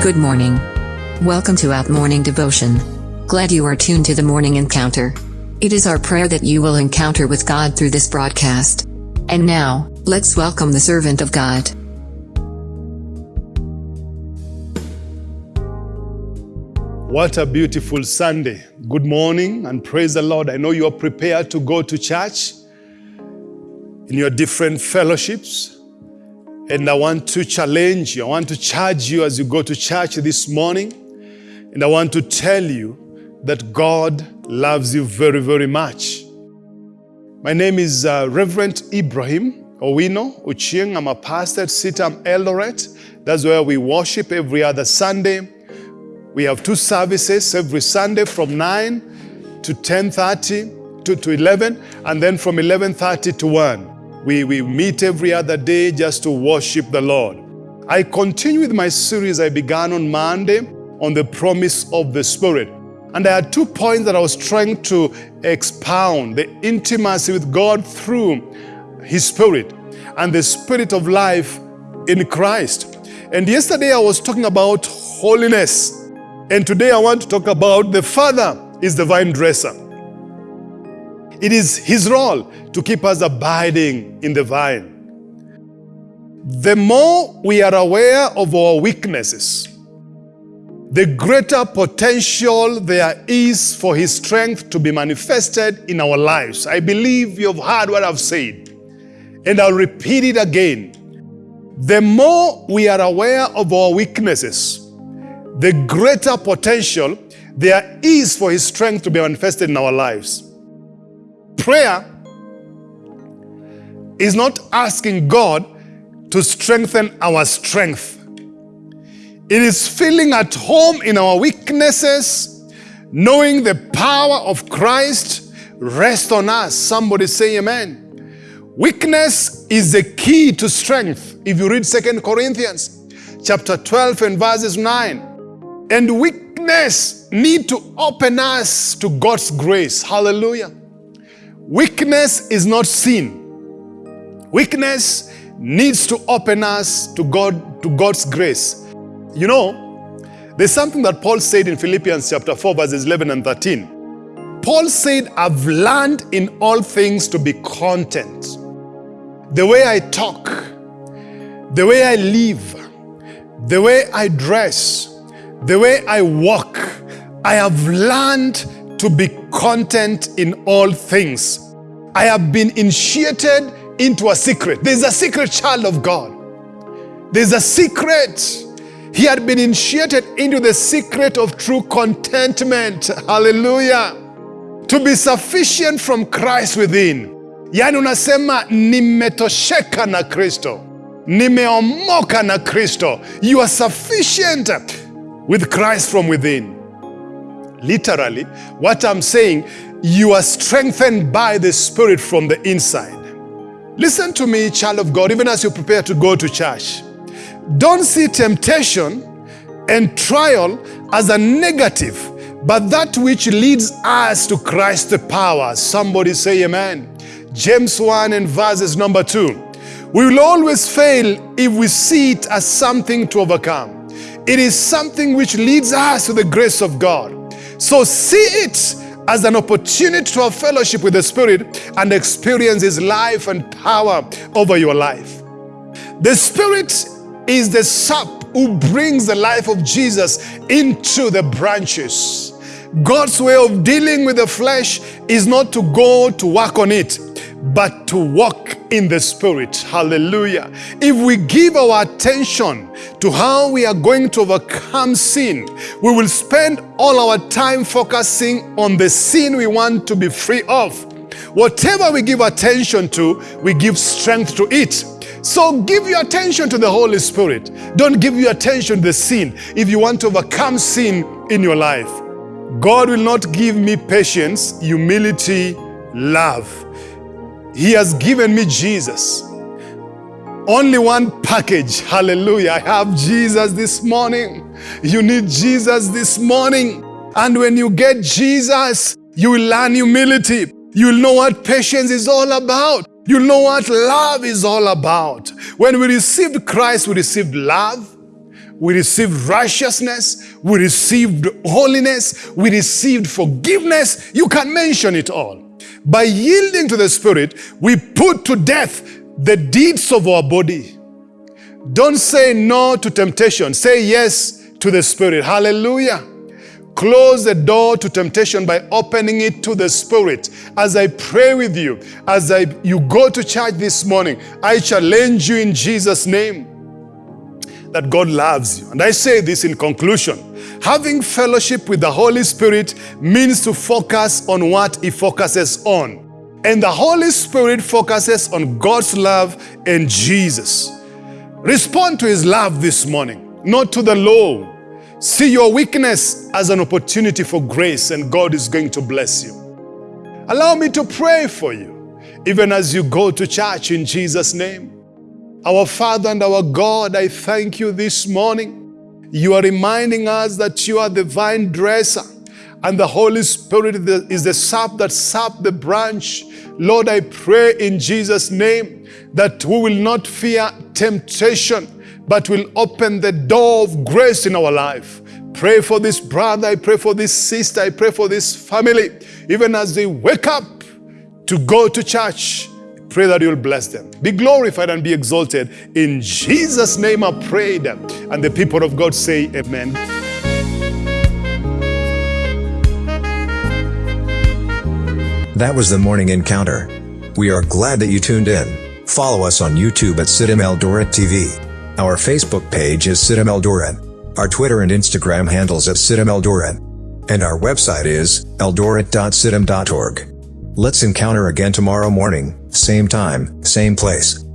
Good morning. Welcome to Out Morning Devotion. Glad you are tuned to the morning encounter. It is our prayer that you will encounter with God through this broadcast. And now, let's welcome the servant of God. What a beautiful Sunday. Good morning and praise the Lord. I know you are prepared to go to church in your different fellowships. And I want to challenge you. I want to charge you as you go to church this morning. And I want to tell you that God loves you very, very much. My name is uh, Reverend Ibrahim Owino Ochieng. I'm a pastor at CITAM Eldoret. That's where we worship every other Sunday. We have two services every Sunday from 9 to 10.30 to, to 11 and then from 11.30 to 1. We, we meet every other day just to worship the Lord. I continue with my series I began on Monday on the promise of the Spirit. And I had two points that I was trying to expound, the intimacy with God through His Spirit and the Spirit of life in Christ. And yesterday I was talking about holiness. And today I want to talk about the Father is the vine dresser. It is His role to keep us abiding in the vine. The more we are aware of our weaknesses, the greater potential there is for His strength to be manifested in our lives. I believe you have heard what I've said, and I'll repeat it again. The more we are aware of our weaknesses, the greater potential there is for His strength to be manifested in our lives. Prayer is not asking God to strengthen our strength. It is feeling at home in our weaknesses, knowing the power of Christ rest on us. Somebody say amen. Weakness is the key to strength. If you read Second Corinthians chapter 12 and verses 9, and weakness need to open us to God's grace. Hallelujah. Weakness is not sin. Weakness needs to open us to God to God's grace. You know, there's something that Paul said in Philippians chapter 4 verses 11 and 13. Paul said, "I've learned in all things to be content." The way I talk, the way I live, the way I dress, the way I walk, I have learned to be content in all things. I have been initiated into a secret. There's a secret child of God. There's a secret. He had been initiated into the secret of true contentment. Hallelujah. To be sufficient from Christ within. Yaani unasema nimetosheka na Kristo. Nimeomoka na Kristo. You are sufficient with Christ from within. Literally, what I'm saying, you are strengthened by the Spirit from the inside. Listen to me, child of God, even as you prepare to go to church. Don't see temptation and trial as a negative, but that which leads us to Christ the power. Somebody say amen. James 1 and verses number 2. We will always fail if we see it as something to overcome. It is something which leads us to the grace of God. So see it as an opportunity to have fellowship with the Spirit and experience His life and power over your life. The Spirit is the sap who brings the life of Jesus into the branches. God's way of dealing with the flesh is not to go to work on it, but to walk in the Spirit. Hallelujah. If we give our attention to how we are going to overcome sin, we will spend all our time focusing on the sin we want to be free of. Whatever we give attention to, we give strength to it. So give your attention to the Holy Spirit. Don't give your attention to the sin if you want to overcome sin in your life. God will not give me patience, humility, love. He has given me Jesus. Only one package. Hallelujah. I have Jesus this morning. You need Jesus this morning. And when you get Jesus, you will learn humility. You'll know what patience is all about. You'll know what love is all about. When we received Christ, we received love, we received righteousness, we received holiness, we received forgiveness. You can mention it all. By yielding to the Spirit, we put to death the deeds of our body. Don't say no to temptation, say yes to the Spirit. Hallelujah. Close the door to temptation by opening it to the Spirit. As I pray with you, as I, you go to church this morning, I challenge you in Jesus' name that God loves you. And I say this in conclusion. Having fellowship with the Holy Spirit means to focus on what He focuses on. And the Holy Spirit focuses on God's love and Jesus. Respond to His love this morning, not to the law. See your weakness as an opportunity for grace, and God is going to bless you. Allow me to pray for you, even as you go to church in Jesus' name. Our Father and our God, I thank you this morning. You are reminding us that you are the vine dresser and the Holy Spirit is the sap that sap the branch. Lord, I pray in Jesus' name that we will not fear temptation, but will open the door of grace in our life. Pray for this brother, I pray for this sister, I pray for this family, even as they wake up to go to church. Pray that you'll bless them. Be glorified and be exalted. In Jesus' name I pray them. And the people of God say, Amen. That was the morning encounter. We are glad that you tuned in. Follow us on YouTube at CITAM Eldoret TV. Our Facebook page is CITAM Eldoret. Our Twitter and Instagram handles at CITAM Eldoret. And our website is eldoret.citam.org. Let's encounter again tomorrow morning, same time, same place.